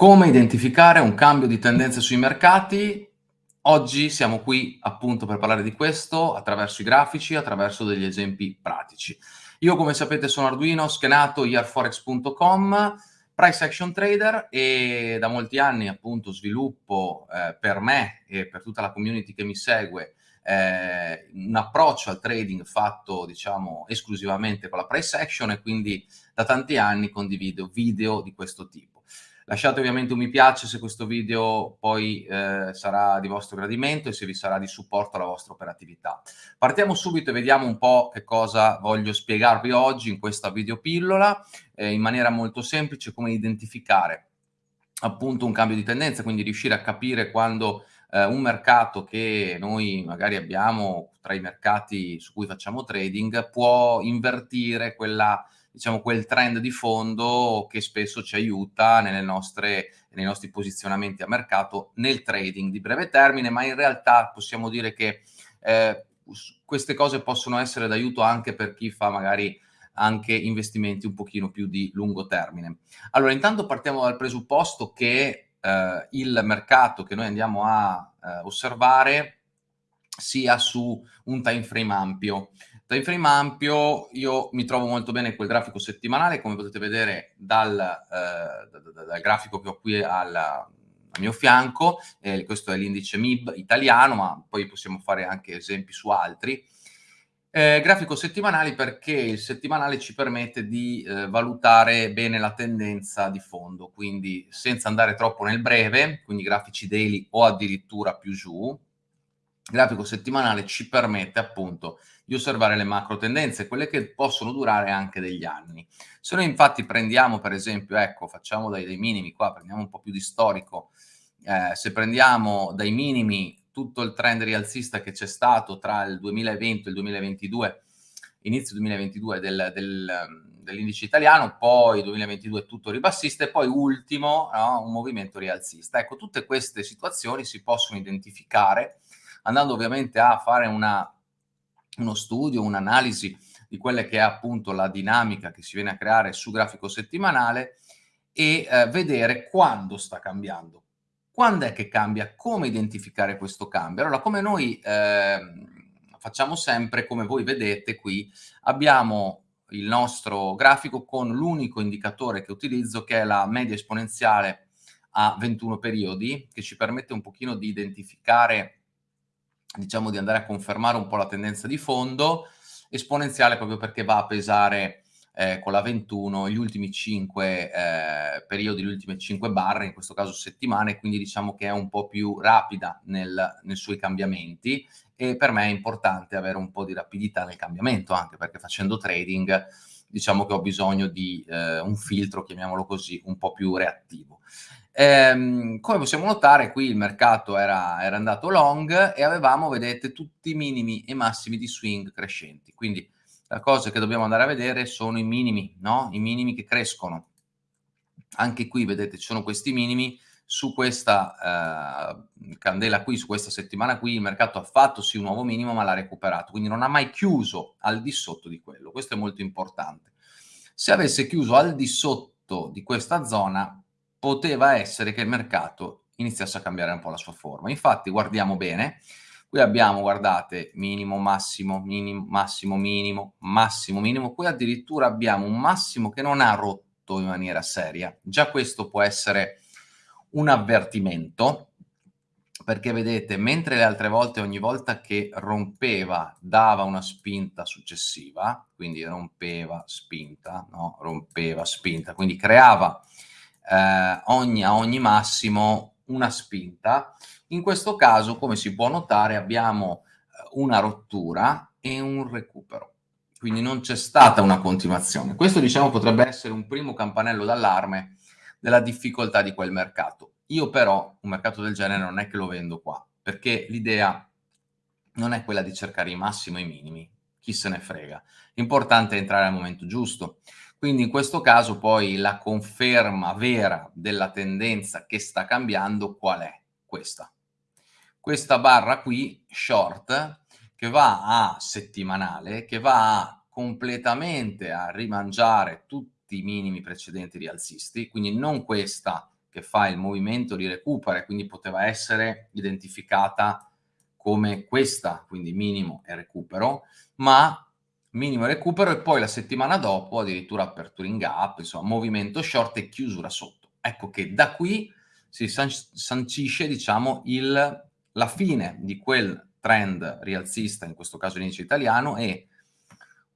Come identificare un cambio di tendenza sui mercati? Oggi siamo qui appunto per parlare di questo attraverso i grafici, attraverso degli esempi pratici. Io come sapete sono Arduino, schenato yearforex.com, price action trader e da molti anni appunto sviluppo eh, per me e per tutta la community che mi segue eh, un approccio al trading fatto diciamo esclusivamente con la price action e quindi da tanti anni condivido video di questo tipo. Lasciate ovviamente un mi piace se questo video poi eh, sarà di vostro gradimento e se vi sarà di supporto alla vostra operatività. Partiamo subito e vediamo un po' che cosa voglio spiegarvi oggi in questa videopillola, eh, in maniera molto semplice come identificare appunto un cambio di tendenza, quindi riuscire a capire quando eh, un mercato che noi magari abbiamo tra i mercati su cui facciamo trading può invertire quella diciamo, quel trend di fondo che spesso ci aiuta nostre, nei nostri posizionamenti a mercato nel trading di breve termine, ma in realtà possiamo dire che eh, queste cose possono essere d'aiuto anche per chi fa magari anche investimenti un pochino più di lungo termine. Allora, intanto partiamo dal presupposto che eh, il mercato che noi andiamo a eh, osservare sia su un time frame ampio. Time frame ampio, io mi trovo molto bene quel grafico settimanale, come potete vedere dal, eh, dal, dal grafico che ho qui al, al mio fianco, eh, questo è l'indice MIB italiano, ma poi possiamo fare anche esempi su altri. Eh, grafico settimanale perché il settimanale ci permette di eh, valutare bene la tendenza di fondo, quindi senza andare troppo nel breve, quindi grafici daily o addirittura più giù, grafico settimanale ci permette appunto di osservare le macro tendenze, quelle che possono durare anche degli anni. Se noi infatti prendiamo per esempio, ecco, facciamo dai, dei minimi qua, prendiamo un po' più di storico, eh, se prendiamo dai minimi tutto il trend rialzista che c'è stato tra il 2020 e il 2022, inizio 2022 del, del, dell'indice italiano, poi 2022 tutto ribassista e poi ultimo no, un movimento rialzista. Ecco, tutte queste situazioni si possono identificare andando ovviamente a fare una, uno studio, un'analisi di quella che è appunto la dinamica che si viene a creare su grafico settimanale e eh, vedere quando sta cambiando. Quando è che cambia? Come identificare questo cambio? Allora, come noi eh, facciamo sempre, come voi vedete qui, abbiamo il nostro grafico con l'unico indicatore che utilizzo che è la media esponenziale a 21 periodi, che ci permette un pochino di identificare diciamo di andare a confermare un po' la tendenza di fondo, esponenziale proprio perché va a pesare eh, con la 21 gli ultimi 5 eh, periodi, le ultime 5 barre, in questo caso settimane, quindi diciamo che è un po' più rapida nel, nei suoi cambiamenti e per me è importante avere un po' di rapidità nel cambiamento, anche perché facendo trading diciamo che ho bisogno di eh, un filtro, chiamiamolo così, un po' più reattivo. Ehm, come possiamo notare qui il mercato era, era, andato long e avevamo, vedete, tutti i minimi e massimi di swing crescenti. Quindi la cosa che dobbiamo andare a vedere sono i minimi, no? I minimi che crescono. Anche qui, vedete, ci sono questi minimi. Su questa eh, candela qui, su questa settimana qui, il mercato ha fatto sì un nuovo minimo, ma l'ha recuperato. Quindi non ha mai chiuso al di sotto di quello. Questo è molto importante. Se avesse chiuso al di sotto di questa zona, poteva essere che il mercato iniziasse a cambiare un po' la sua forma. Infatti, guardiamo bene, qui abbiamo, guardate, minimo, massimo, minimo, massimo, minimo, massimo, minimo, qui addirittura abbiamo un massimo che non ha rotto in maniera seria. Già questo può essere un avvertimento, perché vedete, mentre le altre volte, ogni volta che rompeva, dava una spinta successiva, quindi rompeva, spinta, no? rompeva, spinta, quindi creava eh, ogni, a ogni massimo una spinta. In questo caso, come si può notare, abbiamo eh, una rottura e un recupero. Quindi non c'è stata una continuazione. Questo, diciamo, potrebbe essere un primo campanello d'allarme della difficoltà di quel mercato. Io però un mercato del genere non è che lo vendo qua, perché l'idea non è quella di cercare i massimi e i minimi, chi se ne frega. L'importante è entrare al momento giusto. Quindi in questo caso poi la conferma vera della tendenza che sta cambiando qual è? Questa. Questa barra qui, short, che va a settimanale, che va a completamente a rimangiare tutti i minimi precedenti rialzisti, quindi non questa che fa il movimento di recupero e quindi poteva essere identificata come questa, quindi minimo e recupero, ma minimo recupero e poi la settimana dopo addirittura apertura in gap, insomma movimento short e chiusura sotto. Ecco che da qui si sancisce diciamo il, la fine di quel trend rialzista, in questo caso l'indice italiano, e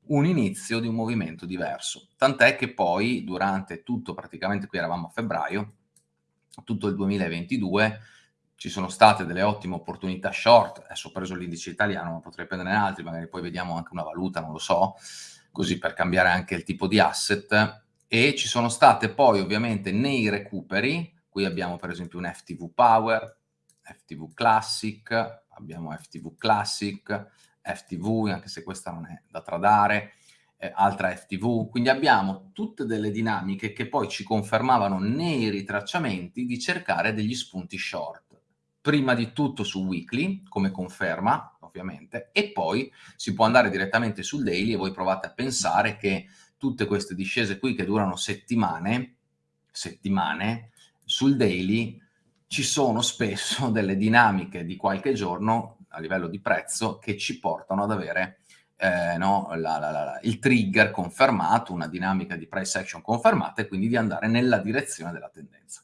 un inizio di un movimento diverso. Tant'è che poi durante tutto, praticamente qui eravamo a febbraio, tutto il 2022, ci sono state delle ottime opportunità short, adesso ho preso l'indice italiano, ma potrei prenderne altri, magari poi vediamo anche una valuta, non lo so, così per cambiare anche il tipo di asset, e ci sono state poi ovviamente nei recuperi, qui abbiamo per esempio un FTV Power, FTV Classic, abbiamo FTV Classic, FTV, anche se questa non è da tradare, eh, altra FTV, quindi abbiamo tutte delle dinamiche che poi ci confermavano nei ritracciamenti di cercare degli spunti short. Prima di tutto su weekly, come conferma, ovviamente, e poi si può andare direttamente sul daily e voi provate a pensare che tutte queste discese qui che durano settimane, settimane, sul daily ci sono spesso delle dinamiche di qualche giorno a livello di prezzo che ci portano ad avere eh, no, la, la, la, il trigger confermato, una dinamica di price action confermata e quindi di andare nella direzione della tendenza.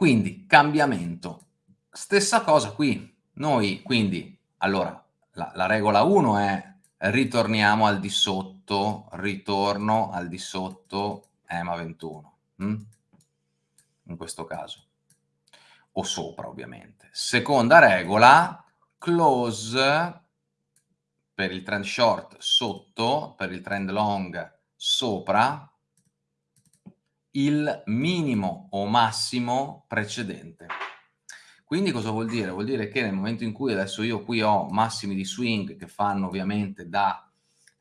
Quindi cambiamento. Stessa cosa qui. Noi quindi, allora, la, regola 1 è ritorniamo al di sotto, ritorno al di sotto EMA 21. Hm? In questo caso o sopra ovviamente. Seconda regola, close per il trend short sotto, per il trend long sopra, il minimo o massimo precedente. Quindi cosa vuol dire? Vuol dire che nel momento in cui adesso io qui ho massimi di swing che fanno ovviamente da,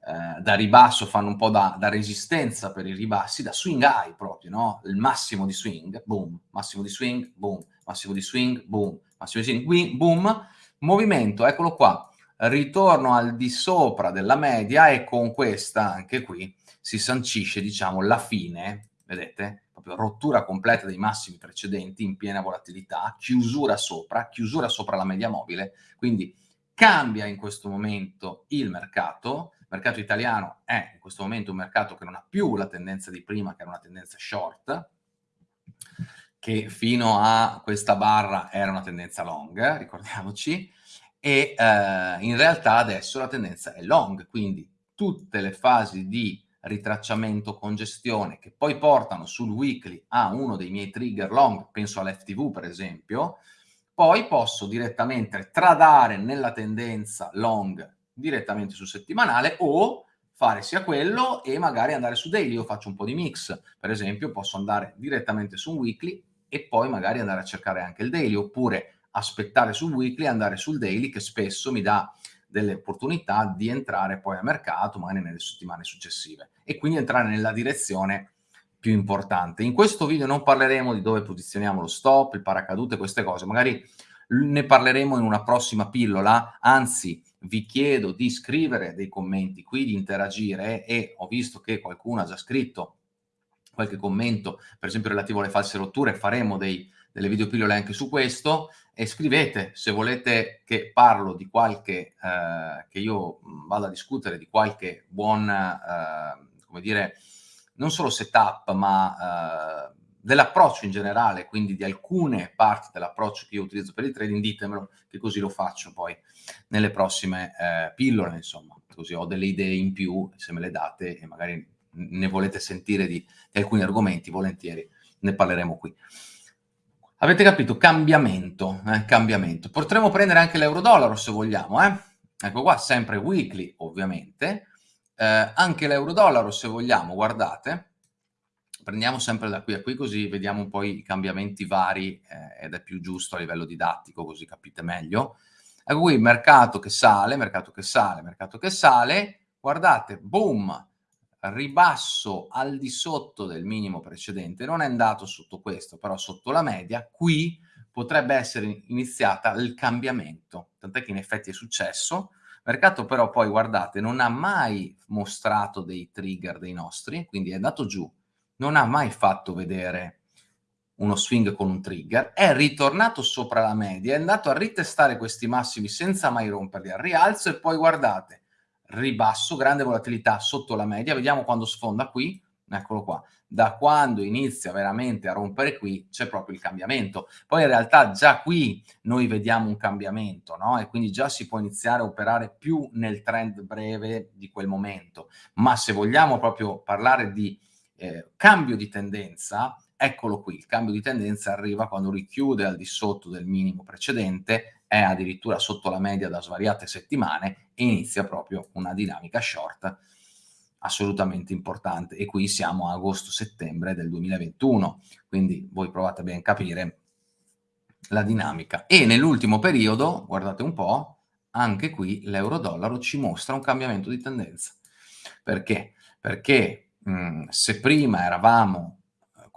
eh, da ribasso, fanno un po' da, da, resistenza per i ribassi, da swing high proprio, no? Il massimo di swing, boom, massimo di swing, boom, massimo di swing, boom, massimo di swing, boom, movimento, eccolo qua, ritorno al di sopra della media e con questa, anche qui, si sancisce, diciamo, la fine, vedete? Proprio rottura completa dei massimi precedenti in piena volatilità, chiusura sopra, chiusura sopra la media mobile, quindi cambia in questo momento il mercato, il mercato italiano è in questo momento un mercato che non ha più la tendenza di prima, che era una tendenza short, che fino a questa barra era una tendenza long, ricordiamoci, e eh, in realtà adesso la tendenza è long, quindi tutte le fasi di ritracciamento congestione che poi portano sul weekly a uno dei miei trigger long, penso all'FTV per esempio, poi posso direttamente tradare nella tendenza long direttamente sul settimanale o fare sia quello e magari andare su daily, io faccio un po' di mix, per esempio posso andare direttamente su un weekly e poi magari andare a cercare anche il daily, oppure aspettare sul weekly e andare sul daily che spesso mi dà delle opportunità di entrare poi a mercato, magari nelle settimane successive, e quindi entrare nella direzione più importante. In questo video non parleremo di dove posizioniamo lo stop, il paracadute, queste cose, magari ne parleremo in una prossima pillola, anzi vi chiedo di scrivere dei commenti qui, di interagire e ho visto che qualcuno ha già scritto qualche commento, per esempio relativo alle false rotture, faremo dei, delle videopillole anche su questo e scrivete se volete che parlo di qualche, eh, che io vada a discutere di qualche buon, eh, come dire, non solo setup, ma eh, dell'approccio in generale, quindi di alcune parti dell'approccio che io utilizzo per il trading, ditemelo, che così lo faccio poi nelle prossime eh, pillole, insomma, così ho delle idee in più, se me le date e magari ne volete sentire di, di alcuni argomenti, volentieri ne parleremo qui. Avete capito? Cambiamento, eh, cambiamento. Potremmo prendere anche l'euro-dollaro se vogliamo, eh? Ecco qua, sempre weekly ovviamente. Eh, anche l'euro-dollaro se vogliamo, guardate. Prendiamo sempre da qui a qui così vediamo un po' i cambiamenti vari eh, ed è più giusto a livello didattico così capite meglio. Ecco qui, mercato che sale, mercato che sale, mercato che sale. Guardate, boom, ribasso al di sotto del minimo precedente, non è andato sotto questo, però sotto la media, qui potrebbe essere iniziata il cambiamento, tant'è che in effetti è successo. Mercato però poi, guardate, non ha mai mostrato dei trigger dei nostri, quindi è andato giù, non ha mai fatto vedere uno swing con un trigger, è ritornato sopra la media, è andato a ritestare questi massimi senza mai romperli al rialzo e poi guardate, ribasso, grande volatilità sotto la media, vediamo quando sfonda qui, eccolo qua, da quando inizia veramente a rompere qui c'è proprio il cambiamento. Poi in realtà già qui noi vediamo un cambiamento, no? E quindi già si può iniziare a operare più nel trend breve di quel momento. Ma se vogliamo proprio parlare di eh, cambio di tendenza, eccolo qui, il cambio di tendenza arriva quando richiude al di sotto del minimo precedente, è addirittura sotto la media da svariate settimane e inizia proprio una dinamica short assolutamente importante e qui siamo a agosto-settembre del 2021, quindi voi provate ben a capire la dinamica. E nell'ultimo periodo, guardate un po', anche qui l'euro-dollaro ci mostra un cambiamento di tendenza. Perché? Perché mh, se prima eravamo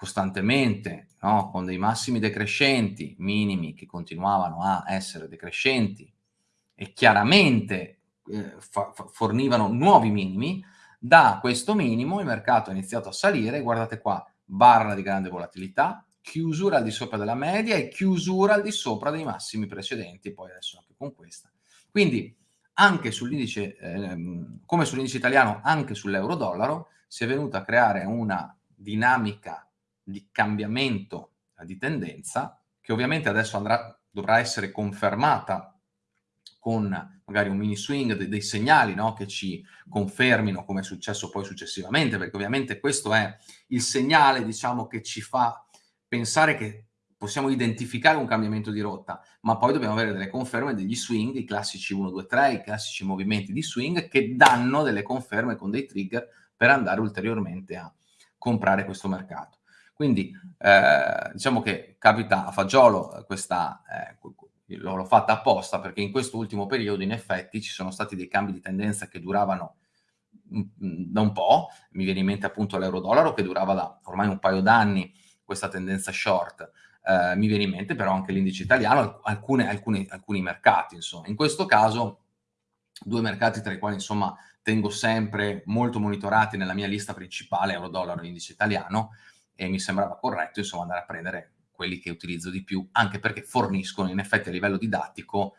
costantemente no, con dei massimi decrescenti, minimi che continuavano a essere decrescenti e chiaramente eh, fornivano nuovi minimi, da questo minimo il mercato ha iniziato a salire, guardate qua, barra di grande volatilità, chiusura al di sopra della media e chiusura al di sopra dei massimi precedenti, poi adesso anche con questa. Quindi anche sull'indice, ehm, come sull'indice italiano, anche sull'euro-dollaro, si è venuta a creare una dinamica di cambiamento di tendenza che ovviamente adesso andrà, dovrà essere confermata con magari un mini swing, dei, dei segnali no? che ci confermino come è successo poi successivamente, perché ovviamente questo è il segnale diciamo, che ci fa pensare che possiamo identificare un cambiamento di rotta, ma poi dobbiamo avere delle conferme degli swing, i classici 1, 2, 3, i classici movimenti di swing che danno delle conferme con dei trigger per andare ulteriormente a comprare questo mercato. Quindi eh, diciamo che capita a fagiolo questa, eh, l'ho fatta apposta perché in questo ultimo periodo in effetti ci sono stati dei cambi di tendenza che duravano da un po', mi viene in mente appunto l'euro-dollaro che durava da ormai un paio d'anni questa tendenza short, eh, mi viene in mente però anche l'indice italiano, alcune, alcune, alcuni mercati insomma. In questo caso due mercati tra i quali insomma tengo sempre molto monitorati nella mia lista principale, euro-dollaro e indice italiano, e mi sembrava corretto insomma andare a prendere quelli che utilizzo di più, anche perché forniscono in effetti a livello didattico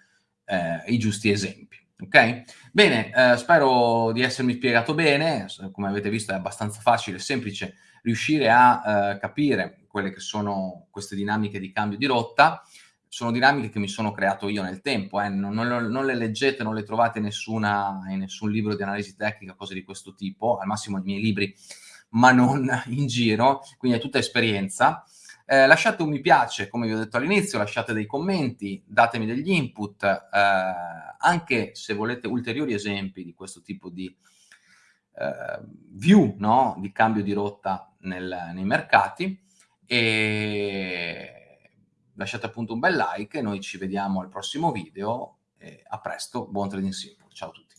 eh, i giusti esempi. Ok? Bene, eh, spero di essermi spiegato bene, come avete visto è abbastanza facile e semplice riuscire a eh, capire quelle che sono queste dinamiche di cambio di rotta, sono dinamiche che mi sono creato io nel tempo, eh. non, non, non, le leggete, non le trovate nessuna, in nessun libro di analisi tecnica, cose di questo tipo, al massimo i miei libri, ma non in giro, quindi è tutta esperienza. Eh, lasciate un mi piace, come vi ho detto all'inizio, lasciate dei commenti, datemi degli input, eh, anche se volete ulteriori esempi di questo tipo di eh, view, no? di cambio di rotta nel, nei mercati e lasciate appunto un bel like noi ci vediamo al prossimo video a presto, buon trading simple, ciao a tutti.